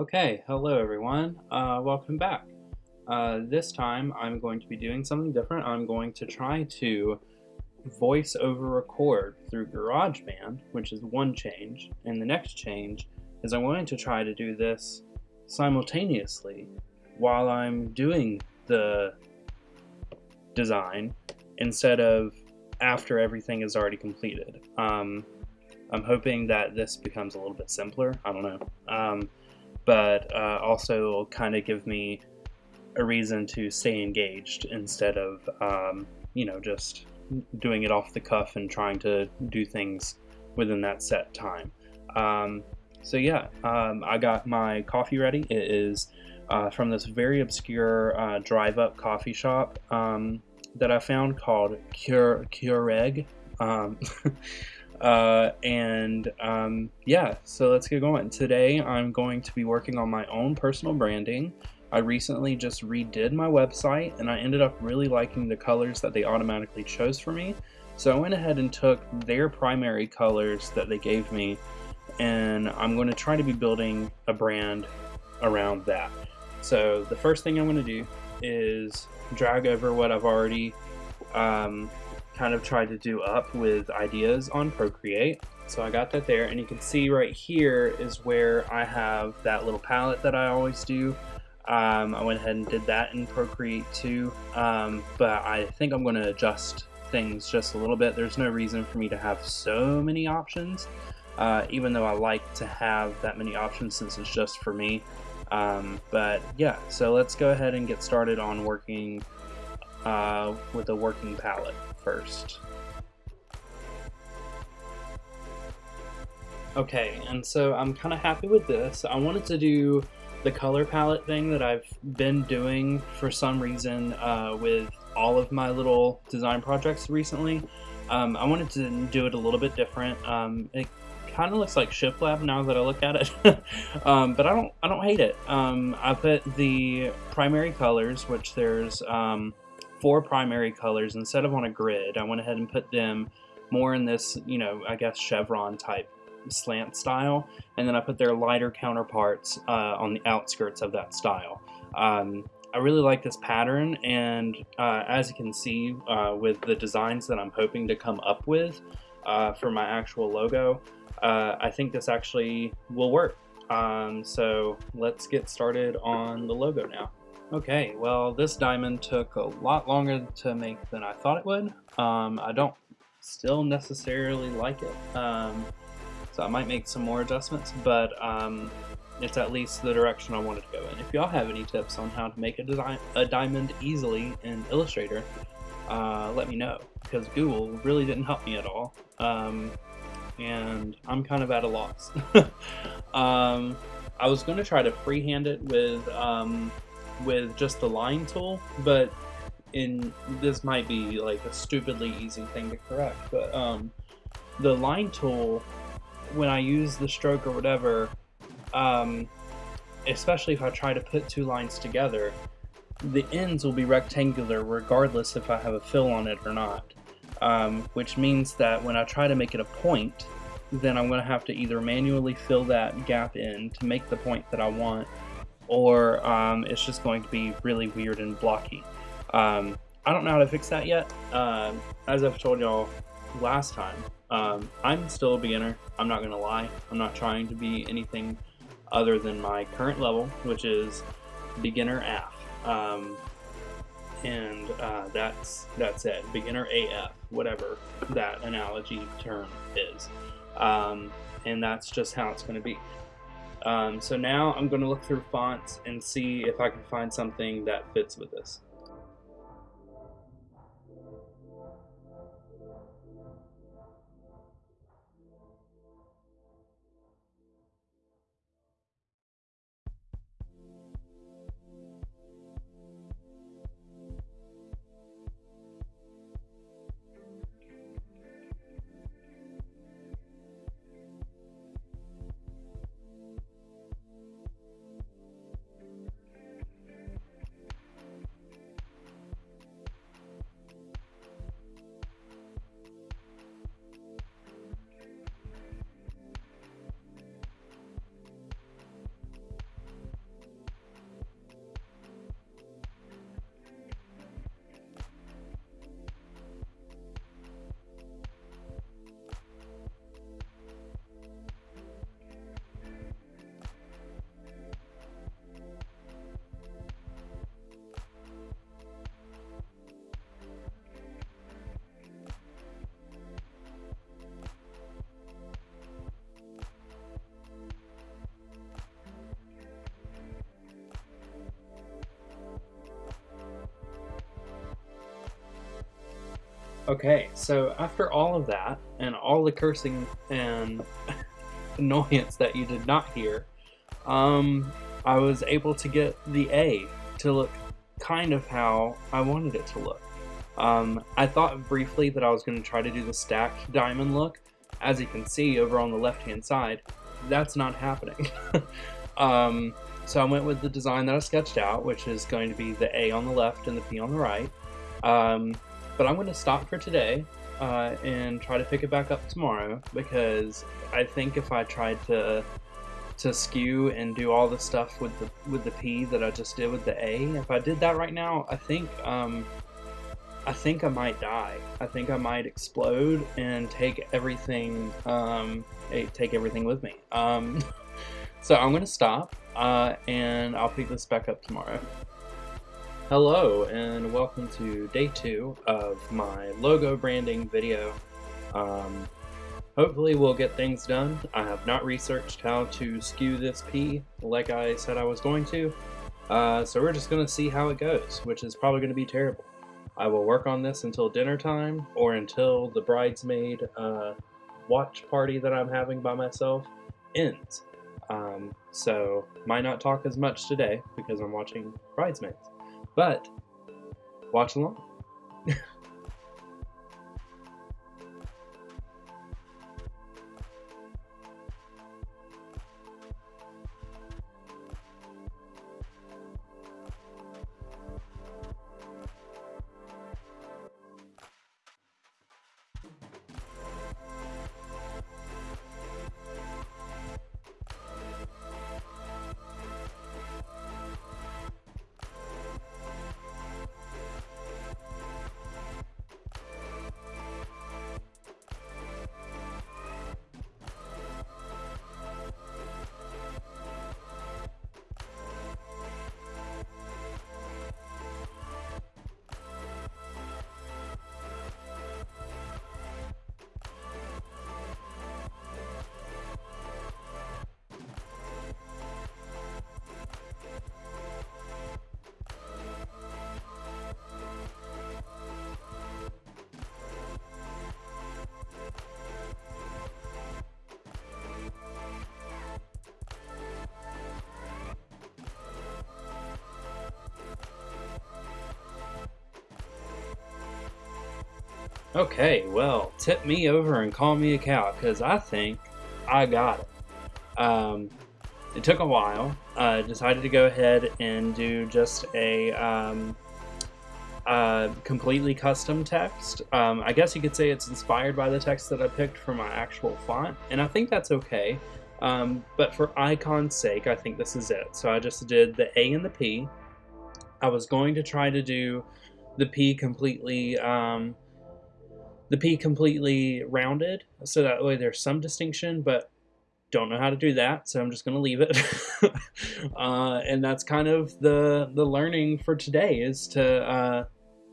Okay, hello everyone. Uh, welcome back. Uh, this time I'm going to be doing something different. I'm going to try to voice over record through GarageBand, which is one change, and the next change is I'm going to try to do this simultaneously while I'm doing the design instead of after everything is already completed. Um, I'm hoping that this becomes a little bit simpler. I don't know. Um, but uh, also kind of give me a reason to stay engaged instead of, um, you know, just doing it off the cuff and trying to do things within that set time. Um, so yeah, um, I got my coffee ready. It is uh, from this very obscure uh, drive-up coffee shop um, that I found called Cure Keurig. Uh, and um, yeah, so let's get going. Today I'm going to be working on my own personal branding. I recently just redid my website and I ended up really liking the colors that they automatically chose for me. So I went ahead and took their primary colors that they gave me and I'm going to try to be building a brand around that. So the first thing I'm going to do is drag over what I've already um, kind of tried to do up with ideas on Procreate. So I got that there and you can see right here is where I have that little palette that I always do. Um, I went ahead and did that in Procreate too, um, but I think I'm going to adjust things just a little bit. There's no reason for me to have so many options, uh, even though I like to have that many options since it's just for me. Um, but yeah, so let's go ahead and get started on working uh, with a working palette first. Okay, and so I'm kind of happy with this. I wanted to do the color palette thing that I've been doing for some reason uh, with all of my little design projects recently. Um, I wanted to do it a little bit different. Um, it kind of looks like Shiplap now that I look at it, um, but I don't I don't hate it. Um, I put the primary colors, which there's um, four primary colors instead of on a grid. I went ahead and put them more in this, you know, I guess chevron type slant style, and then I put their lighter counterparts uh, on the outskirts of that style. Um, I really like this pattern, and uh, as you can see uh, with the designs that I'm hoping to come up with uh, for my actual logo, uh, I think this actually will work. Um, so let's get started on the logo now. Okay, well this diamond took a lot longer to make than I thought it would. Um, I don't still necessarily like it, um, so I might make some more adjustments, but um, it's at least the direction I wanted to go in. If y'all have any tips on how to make a, design, a diamond easily in Illustrator, uh, let me know, because Google really didn't help me at all, um, and I'm kind of at a loss. Um, I was going to try to freehand it with um, with just the line tool, but in this might be like a stupidly easy thing to correct, but um, the line tool, when I use the stroke or whatever, um, especially if I try to put two lines together, the ends will be rectangular regardless if I have a fill on it or not. Um, which means that when I try to make it a point, then I'm going to have to either manually fill that gap in to make the point that I want, or um, it's just going to be really weird and blocky. Um, I don't know how to fix that yet. Uh, as I've told y'all last time, um, I'm still a beginner. I'm not going to lie. I'm not trying to be anything other than my current level, which is beginner AF. Um, and uh, that's that's it. Beginner AF, whatever that analogy term is. Um, and that's just how it's going to be. Um, so now I'm going to look through fonts and see if I can find something that fits with this. Okay, so after all of that, and all the cursing and annoyance that you did not hear, um, I was able to get the A to look kind of how I wanted it to look. Um, I thought briefly that I was going to try to do the stacked diamond look. As you can see over on the left hand side, that's not happening. um, so I went with the design that I sketched out, which is going to be the A on the left and the P on the right. Um, but I'm going to stop for today uh, and try to pick it back up tomorrow because I think if I tried to to skew and do all the stuff with the with the P that I just did with the A, if I did that right now, I think um, I think I might die. I think I might explode and take everything um, take everything with me. Um, so I'm going to stop uh, and I'll pick this back up tomorrow. Hello and welcome to day two of my logo branding video. Um, hopefully we'll get things done. I have not researched how to skew this P like I said I was going to. Uh, so we're just going to see how it goes, which is probably going to be terrible. I will work on this until dinner time or until the bridesmaid uh, watch party that I'm having by myself ends. Um, so might not talk as much today because I'm watching Bridesmaids. But watch along. Okay, well, tip me over and call me a cow, because I think I got it. Um, it took a while. I uh, decided to go ahead and do just a um, completely custom text. Um, I guess you could say it's inspired by the text that I picked for my actual font, and I think that's okay. Um, but for icon's sake, I think this is it. So I just did the A and the P. I was going to try to do the P completely um, the P completely rounded, so that way there's some distinction, but don't know how to do that, so I'm just going to leave it. uh, and that's kind of the the learning for today is to, uh,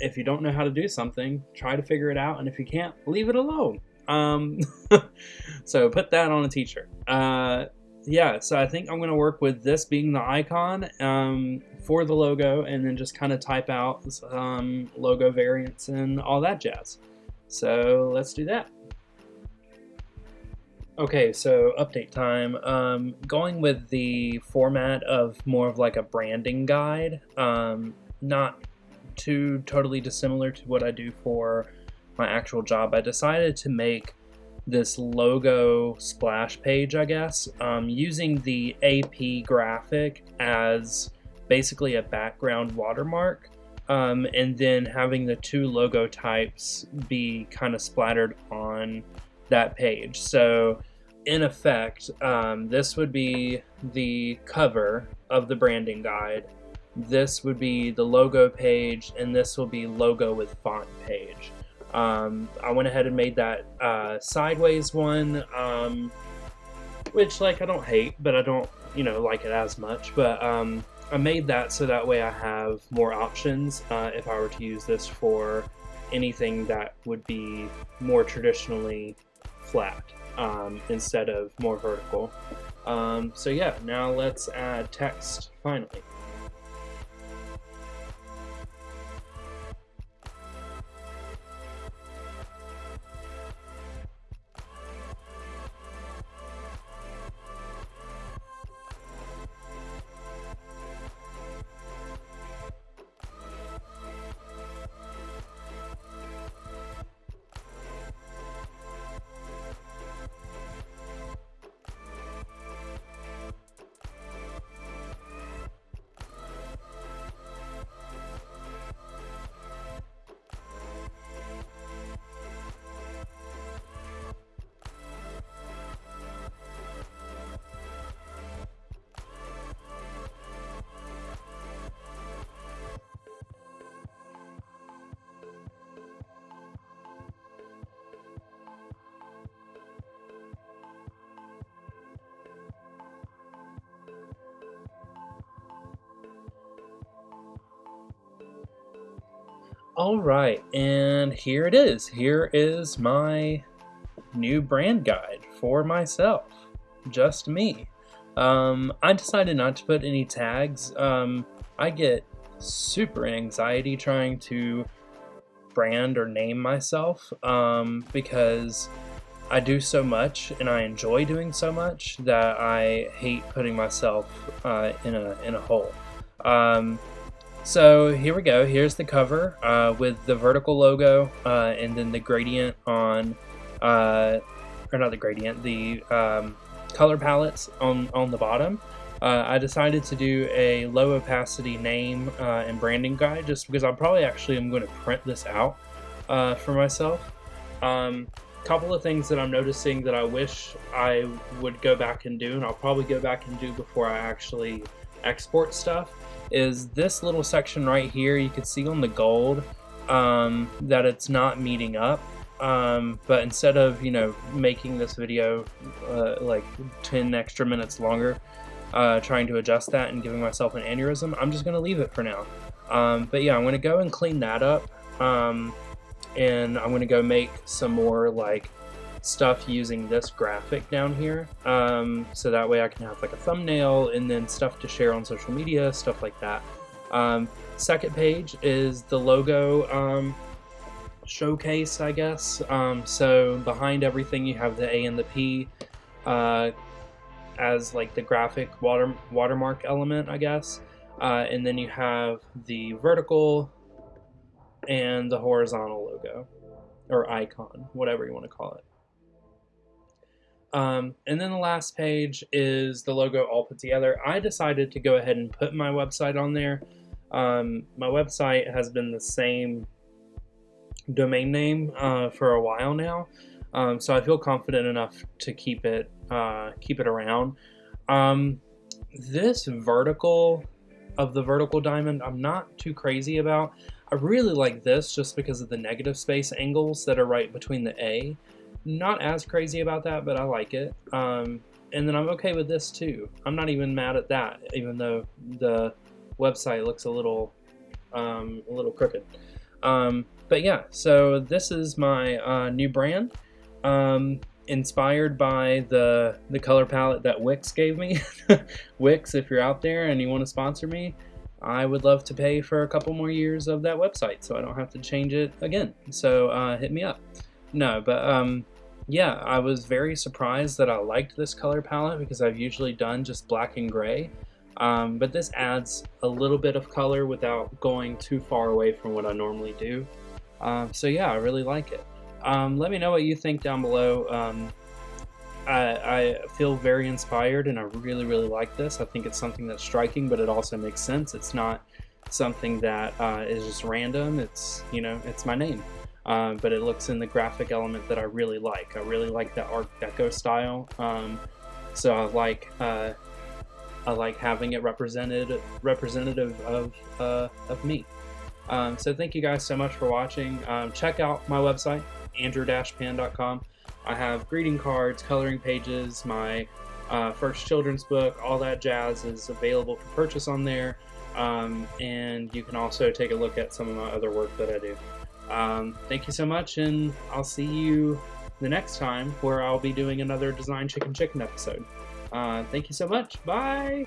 if you don't know how to do something, try to figure it out, and if you can't, leave it alone. Um, so put that on a t-shirt. Uh, yeah, so I think I'm going to work with this being the icon um, for the logo, and then just kind of type out some logo variants and all that jazz. So let's do that. Okay, so update time. Um, going with the format of more of like a branding guide, um, not too totally dissimilar to what I do for my actual job. I decided to make this logo splash page, I guess, um, using the AP graphic as basically a background watermark um, and then having the two logo types be kind of splattered on that page. So in effect, um, this would be the cover of the branding guide. This would be the logo page, and this will be logo with font page. Um, I went ahead and made that uh, sideways one, um, which like I don't hate, but I don't you know like it as much. But um, I made that so that way I have more options uh, if I were to use this for anything that would be more traditionally flat um, instead of more vertical. Um, so yeah, now let's add text finally. All right, and here it is. Here is my new brand guide for myself, just me. Um, I decided not to put any tags. Um, I get super anxiety trying to brand or name myself um, because I do so much and I enjoy doing so much that I hate putting myself uh, in a in a hole. Um, so here we go. Here's the cover uh, with the vertical logo uh, and then the gradient on, uh, or not the gradient, the um, color palettes on, on the bottom. Uh, I decided to do a low opacity name uh, and branding guide just because I probably actually am going to print this out uh, for myself. A um, couple of things that I'm noticing that I wish I would go back and do, and I'll probably go back and do before I actually export stuff is this little section right here. You can see on the gold um, that it's not meeting up. Um, but instead of, you know, making this video uh, like 10 extra minutes longer, uh, trying to adjust that and giving myself an aneurysm, I'm just going to leave it for now. Um, but yeah, I'm going to go and clean that up. Um, and I'm going to go make some more like stuff using this graphic down here. Um, so that way I can have like a thumbnail and then stuff to share on social media, stuff like that. Um, second page is the logo um, showcase, I guess. Um, so behind everything you have the A and the P uh, as like the graphic water watermark element, I guess. Uh, and then you have the vertical and the horizontal logo or icon, whatever you want to call it. Um, and then the last page is the logo all put together. I decided to go ahead and put my website on there. Um, my website has been the same domain name uh, for a while now, um, so I feel confident enough to keep it uh, keep it around. Um, this vertical of the vertical diamond, I'm not too crazy about. I really like this just because of the negative space angles that are right between the A. Not as crazy about that, but I like it. Um, and then I'm okay with this too. I'm not even mad at that, even though the website looks a little, um, a little crooked. Um, but yeah, so this is my uh, new brand, um, inspired by the the color palette that Wix gave me. Wix, if you're out there and you want to sponsor me, I would love to pay for a couple more years of that website so I don't have to change it again. So uh, hit me up. No, but um, yeah, I was very surprised that I liked this color palette because I've usually done just black and gray. Um, but this adds a little bit of color without going too far away from what I normally do. Um, so yeah, I really like it. Um, let me know what you think down below. Um, I, I, feel very inspired and I really, really like this. I think it's something that's striking, but it also makes sense. It's not something that uh, is just random. It's, you know, it's my name um, but it looks in the graphic element that I really like. I really like the Art Deco style, um, so I like uh, I like having it represented representative of uh, of me. Um, so thank you guys so much for watching. Um, check out my website andrew-pan.com. I have greeting cards, coloring pages, my uh, first children's book, all that jazz is available for purchase on there. Um, and you can also take a look at some of my other work that I do. Um, thank you so much, and I'll see you the next time where I'll be doing another Design Chicken Chicken episode. Uh, thank you so much. Bye!